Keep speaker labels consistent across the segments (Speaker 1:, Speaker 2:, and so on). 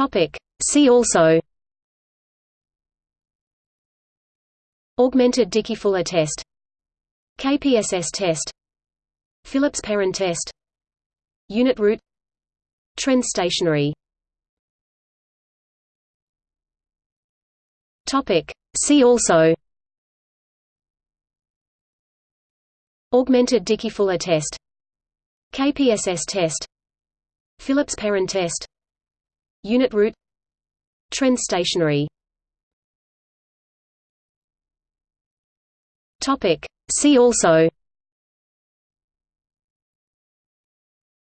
Speaker 1: Topic. See also. Augmented Dickey-Fuller test. KPSS test. Phillips-Perron test. Unit root Trend stationary. Topic. See also. Augmented Dickey-Fuller test. KPSS test. Phillips-Perron test Unit root Trend stationary. Topic. See also.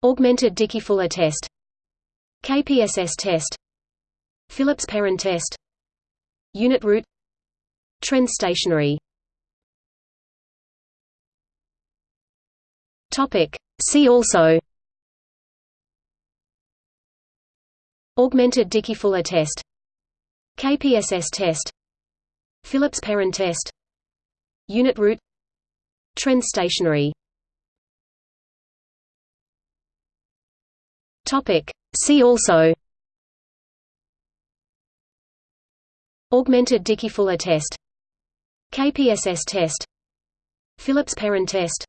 Speaker 1: Augmented Dickey-Fuller test. KPSS test. Phillips-Perron test. Unit root Trend stationary. Topic. See also Augmented Dickey-Fuller test. KPSS test. Phillips-Perron test. Unit root Trend stationary. See also. Augmented Dickey-Fuller test. KPSS test. Phillips-Perron test.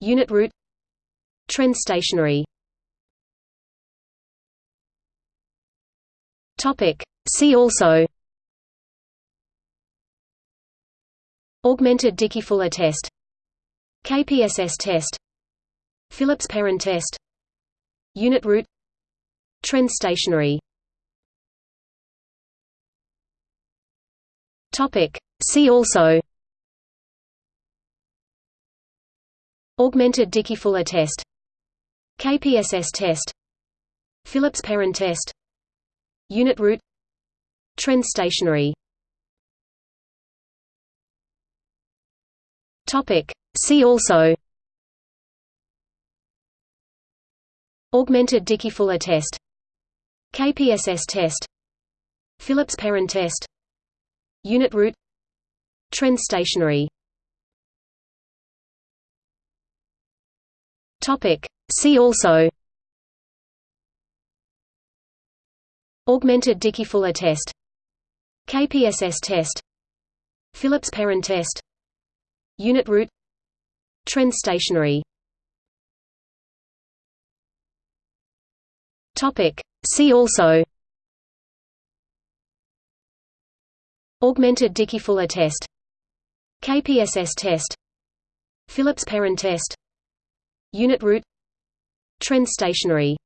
Speaker 1: Unit root Trend stationary Topic. See also. Augmented Dickey-Fuller test. KPSS test. Phillips-Perron test. Unit root Trend stationary. Topic. See also. Augmented Dickey-Fuller test. KPSS test. Phillips-Perron test Unit root Trend stationary. Topic. See also. Augmented Dickey-Fuller test. KPSS test. Phillips-Perron test. Unit root Trend stationary. Topic. See also Augmented Dickey-Fuller test. KPSS test. Phillips-Perron test. Unit root Trend stationary. Topic. See also. Augmented Dickey-Fuller test. KPSS test. Phillips-Perron test. Unit root Trend stationary